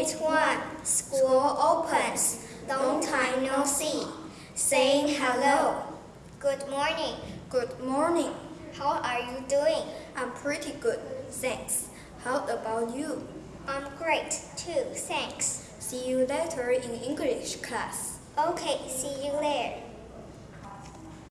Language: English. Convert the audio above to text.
It's one. School opens. Long time no see. Saying hello. Good morning. Good morning. How are you doing? I'm pretty good, thanks. How about you? I'm great too, thanks. See you later in English class. Okay, see you later.